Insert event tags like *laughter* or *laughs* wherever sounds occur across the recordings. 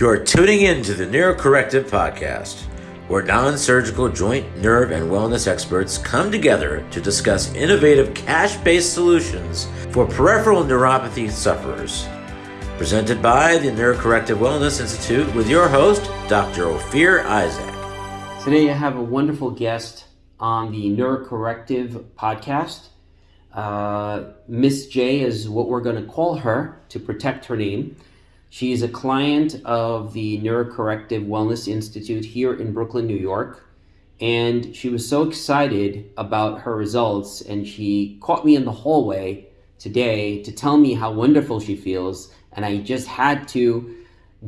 You're tuning in to the Neurocorrective Podcast, where non surgical joint, nerve, and wellness experts come together to discuss innovative cash based solutions for peripheral neuropathy sufferers. Presented by the Neurocorrective Wellness Institute with your host, Dr. Ophir Isaac. Today I have a wonderful guest on the Neurocorrective podcast. Uh, Miss J is what we're going to call her to protect her name. She's a client of the Neurocorrective Wellness Institute here in Brooklyn, New York. And she was so excited about her results, and she caught me in the hallway today to tell me how wonderful she feels. And I just had to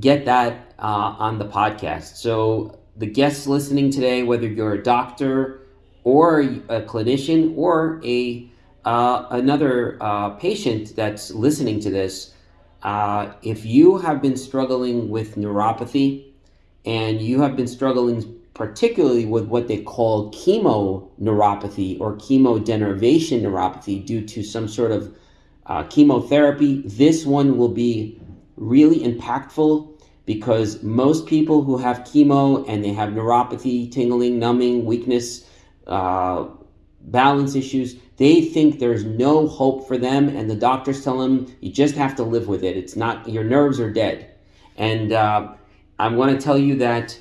get that uh, on the podcast. So, the guests listening today, whether you're a doctor or a clinician or a uh, another uh, patient that's listening to this, uh, if you have been struggling with neuropathy and you have been struggling particularly with what they call chemoneuropathy or chemodenervation neuropathy due to some sort of uh, chemotherapy, this one will be really impactful because most people who have chemo and they have neuropathy, tingling, numbing, weakness, uh, balance issues, they think there's no hope for them, and the doctors tell them you just have to live with it. It's not your nerves are dead, and uh, I want to tell you that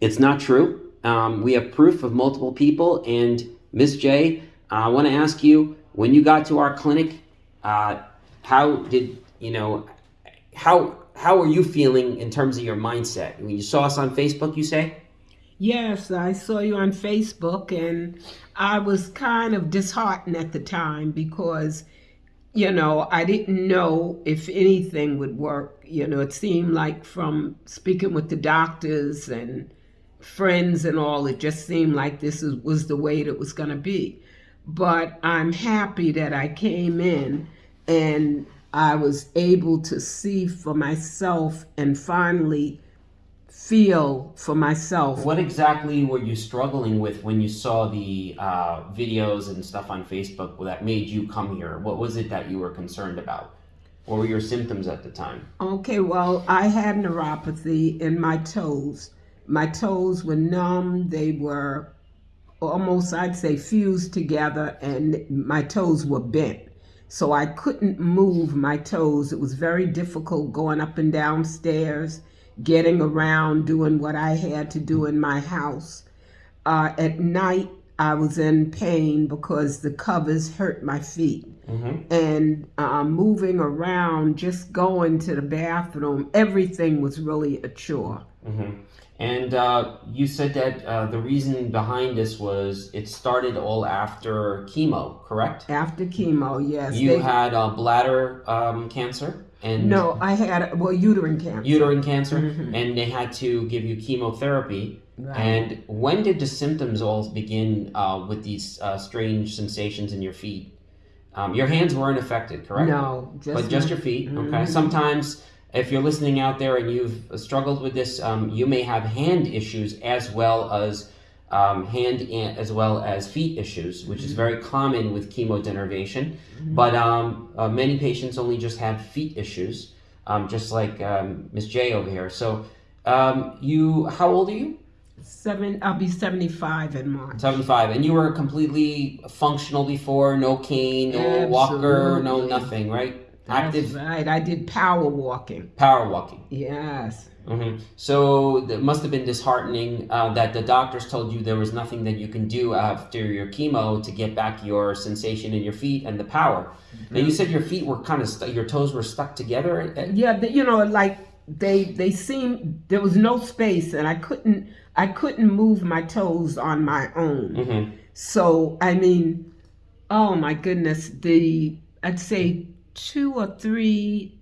it's not true. Um, we have proof of multiple people, and Miss J, I want to ask you when you got to our clinic, uh, how did you know how how are you feeling in terms of your mindset? When you saw us on Facebook, you say. Yes, I saw you on Facebook, and I was kind of disheartened at the time because, you know, I didn't know if anything would work. You know, it seemed like from speaking with the doctors and friends and all, it just seemed like this was the way it was going to be. But I'm happy that I came in and I was able to see for myself and finally feel for myself. What exactly were you struggling with when you saw the uh, videos and stuff on Facebook that made you come here? What was it that you were concerned about? What were your symptoms at the time? Okay, well, I had neuropathy in my toes. My toes were numb, they were almost, I'd say, fused together, and my toes were bent. So I couldn't move my toes. It was very difficult going up and down stairs getting around, doing what I had to do in my house. Uh, at night, I was in pain because the covers hurt my feet. Mm-hmm. And uh, moving around, just going to the bathroom, everything was really a chore. Mm-hmm. And uh, you said that uh, the reason behind this was it started all after chemo, correct? After chemo, yes. You they... had bladder um, cancer? And no, I had well uterine cancer. Uterine cancer, mm-hmm. and they had to give you chemotherapy. Right. And when did the symptoms all begin uh, with these uh, strange sensations in your feet? Um, your hands weren't affected, correct? No, just but just your feet. Mm-hmm. Okay. Sometimes, if you're listening out there and you've struggled with this, um, you may have hand issues as well as um, hand as well as feet issues, which is very common with chemodenervation. Mm-hmm. But um, uh, many patients only just have feet issues, um, just like um, Miss J over here. So um, you, how old are you? Seven. I'll be seventy-five in March. Seventy-five, and you were completely functional before. No cane, no Absolutely. walker, no nothing, right? That's Active. Right. I did power walking. Power walking. Yes. Mm-hmm. So it must have been disheartening uh, that the doctors told you there was nothing that you can do after your chemo to get back your sensation in your feet and the power. Mm-hmm. Now you said your feet were kind of stu- your toes were stuck together. Yeah, you know, like they they seemed there was no space, and I couldn't I couldn't move my toes on my own. Mm-hmm. So I mean, oh my goodness, the I'd say two or three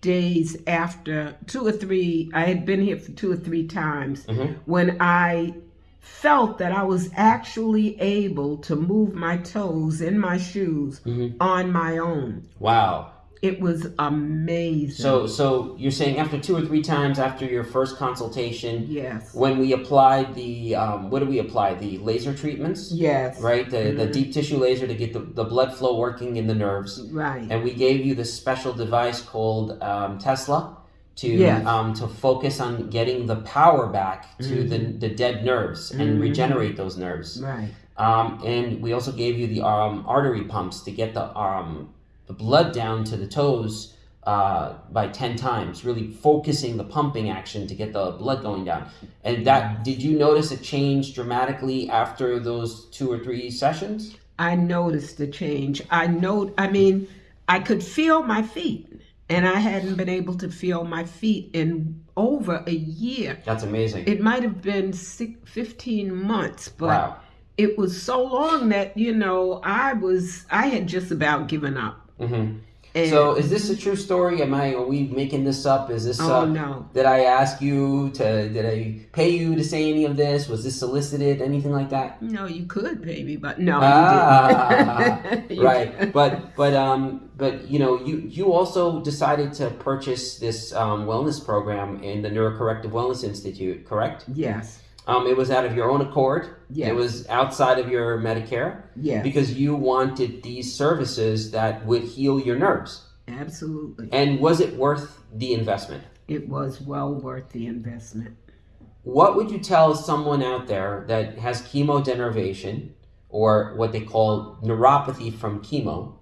days after two or three i had been here for two or three times mm-hmm. when i felt that i was actually able to move my toes in my shoes mm-hmm. on my own wow it was amazing. So, so you're saying after two or three times after your first consultation, yes. When we applied the, um, what do we apply? The laser treatments, yes. Right, the mm-hmm. the deep tissue laser to get the, the blood flow working in the nerves, right. And we gave you this special device called um, Tesla to Yes. um, to focus on getting the power back to the, the dead nerves and regenerate those nerves. Right. Um, and we also gave you the um, artery pumps to get the um, the blood down to the toes uh, by ten times, really focusing the pumping action to get the blood going down. And that did you notice a change dramatically after those two or three sessions? I noticed the change. I know. I mean, I could feel my feet, and I hadn't been able to feel my feet in over a year. That's amazing. It might have been six, 15 months, but wow. it was so long that you know I was. I had just about given up. Hmm And, So is this a true story? Am I? Are we making this up? Is this? oh uh, no, Did I ask you to? Did I pay you to say any of this? Was this solicited? Anything like that? no, you could, baby, but no, Ah, *laughs* you didn't. Right. But but um but you know you you also decided to purchase this um, wellness program in the Neurocorrective Wellness Institute, correct? yes, Um, it was out of your own accord. Yes. It was outside of your Medicare yes, because you wanted these services that would heal your nerves. absolutely. And was it worth the investment? It was well worth the investment. What would you tell someone out there that has chemodenervation or what they call neuropathy from chemo,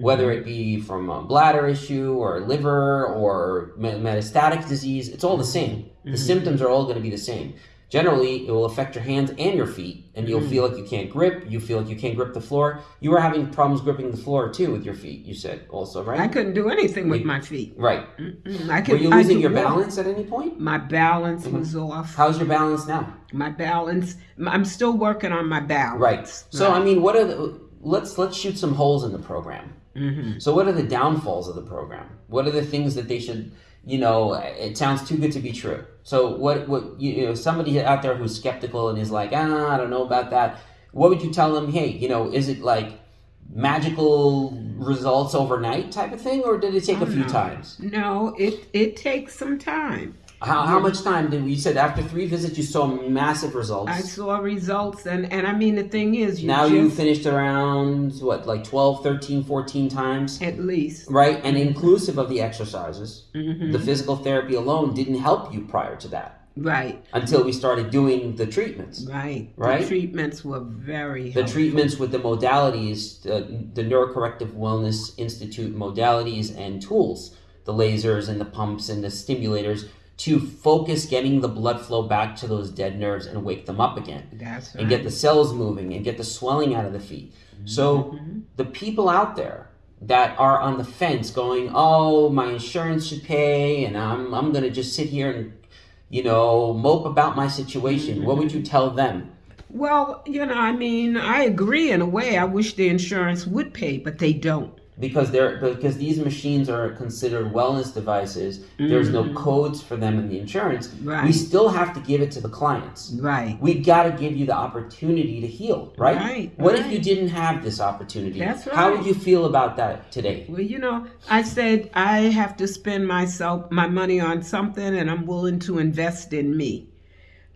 whether it be from a bladder issue or liver or metastatic disease? It's all the same. The symptoms are all going to be the same. Generally, it will affect your hands and your feet, and you'll feel like you can't grip. You feel like you can't grip the floor. You were having problems gripping the floor too with your feet. You said also, right? I couldn't do anything with my feet. right. Mm, I Were could, you I losing your walk. balance at any point? My balance was off. How's your balance now? My balance. I'm still working on my balance. Right. So I mean, what are the? Let's let's shoot some holes in the program. Mm-hmm. So what are the downfalls of the program? What are the things that they should? You know, it sounds too good to be true. So what? What you, you know? Somebody out there who's skeptical and is like, ah, I don't know about that. What would you tell them? Hey, you know, is it like magical results overnight type of thing, or did it take a few times? No, it it takes some time. How, how much time did you said after three visits you saw massive results? I saw results, and and I mean the thing is, you now just, you finished around what like 12 13 14 times at least. right and inclusive of the exercises Mm-hmm. the physical therapy alone didn't help you prior to that Right, until we started doing the treatments right, Right? The treatments were very. the helpful. treatments with the modalities the, the neurocorrective wellness institute modalities and tools the lasers and the pumps and the stimulators to focus getting the blood flow back to those dead nerves and wake them up again That's right. and get the cells moving and get the swelling out of the feet. So mm-hmm. the people out there that are on the fence going, "Oh, my insurance should pay and I'm I'm going to just sit here and you know, mope about my situation." What would you mm-hmm. tell them? Well, you know, I mean, I agree in a way. I wish the insurance would pay, but they don't. Because they're because these machines are considered wellness devices. There's no mm-hmm. codes for them in the insurance. We still have to give it to the clients. Right. We got to give you the opportunity to heal, right? Right, What if you didn't have this opportunity? That's right. How would you feel about that today? Well, you know, I said I have to spend myself my money on something, and I'm willing to invest in me.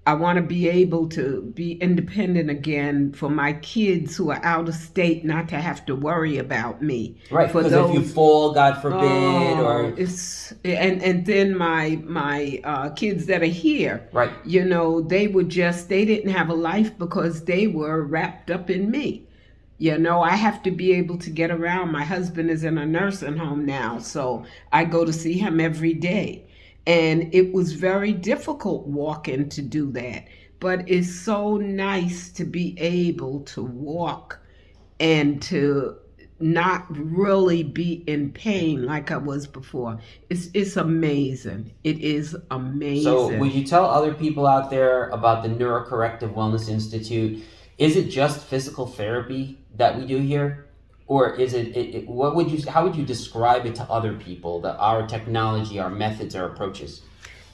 I want to be able to be independent again for my kids who are out of state, not to have to worry about me. Right, For because if you fall, God forbid, Oh, or it's and and then my my uh, kids that are here, right, you know, they were just they didn't have a life because they were wrapped up in me. You know, I have to be able to get around. My husband is in a nursing home now, so I go to see him every day. And it was very difficult walking to do that. But it's so nice to be able to walk and to not really be in pain like I was before. It's it's amazing. It is amazing. So, would you tell other people out there about the Neurocorrective Wellness Institute? Is it just physical therapy that we do here, or is it, it, it- What would you? How would you describe it to other people? That our technology, our methods, our approaches.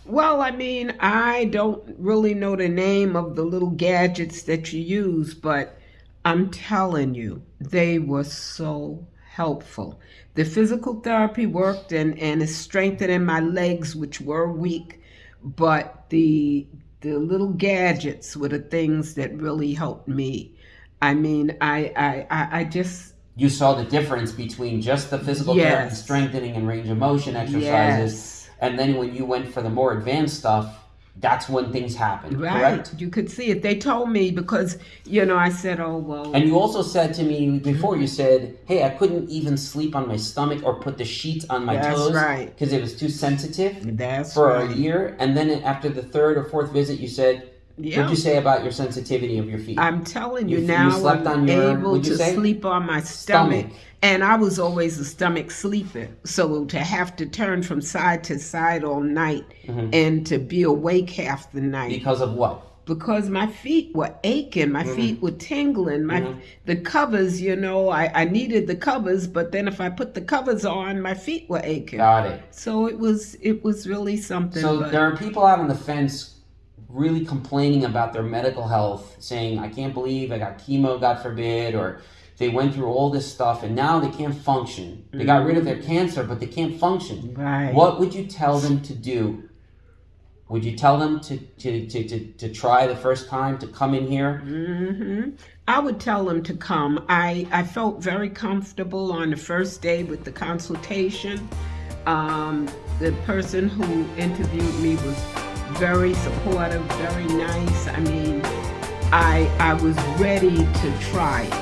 Well, I mean, I don't really know the name of the little gadgets that you use, but I'm telling you, they were so helpful. The physical therapy worked and, and is strengthening my legs, which were weak, but the the little gadgets were the things that really helped me. I mean, I I, I, I just You saw the difference between just the physical therapy, Yes. strengthening and range of motion exercises, yes. and then when you went for the more advanced stuff, that's when things happened. Right. Correct. You could see it. They told me because, you know, I said, oh, well. And you also said to me before, you mm-hmm. said, "Hey, I couldn't even sleep on my stomach or put the sheets on my That's toes right. because it was too sensitive That's for right. a year." And then after the third or fourth visit, you said, Yeah. "What'd you say about your sensitivity of your feet?" I'm telling you, You- you now slept I'm on your- able to say? sleep on my stomach. Stomach. And I was always a stomach sleeper. So to have to turn from side to side all night and to be awake half the night because of what? because my feet were aching, my Mm-hmm. feet were tingling, my the covers, you know, I, I needed the covers, but then if I put the covers on, my feet were aching. Got it. So it was it was really something. So but- there are people out on the fence really complaining about their medical health, saying, I can't believe I got chemo, God forbid, or they went through all this stuff and now they can't function. They got rid of their cancer, but they can't function. Right. What would you tell them to do? Would you tell them to, to, to, to, to try the first time to come in here? hmm I would tell them to come. I, I felt very comfortable on the first day with the consultation. Um, the person who interviewed me was very supportive, very nice. I mean, I I was ready to try it.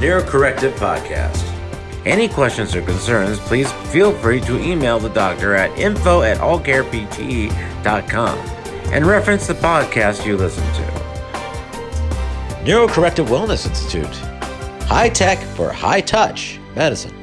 Neurocorrective Podcast. Any questions or concerns, please feel free to email the doctor at info at allcarepte.com and reference the podcast you listen to. Neurocorrective Wellness Institute. High tech for high touch medicine.